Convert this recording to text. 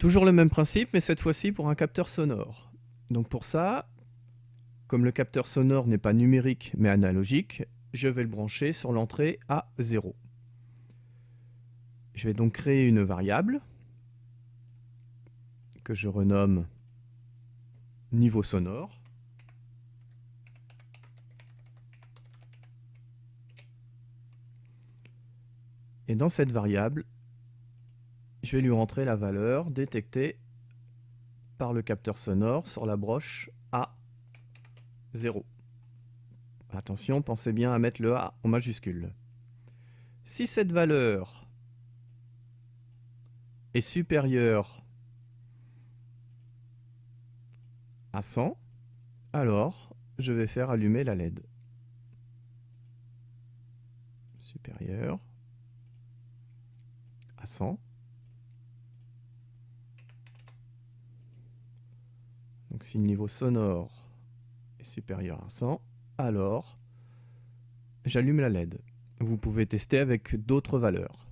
Toujours le même principe, mais cette fois-ci pour un capteur sonore. Donc pour ça, comme le capteur sonore n'est pas numérique mais analogique, je vais le brancher sur l'entrée à 0. Je vais donc créer une variable que je renomme niveau sonore. Et dans cette variable, je vais lui rentrer la valeur détectée par le capteur sonore sur la broche A0. Attention, pensez bien à mettre le A en majuscule. Si cette valeur est supérieure à 100, alors je vais faire allumer la LED. Supérieur à 100. Donc si le niveau sonore est supérieur à 100, alors j'allume la LED. Vous pouvez tester avec d'autres valeurs.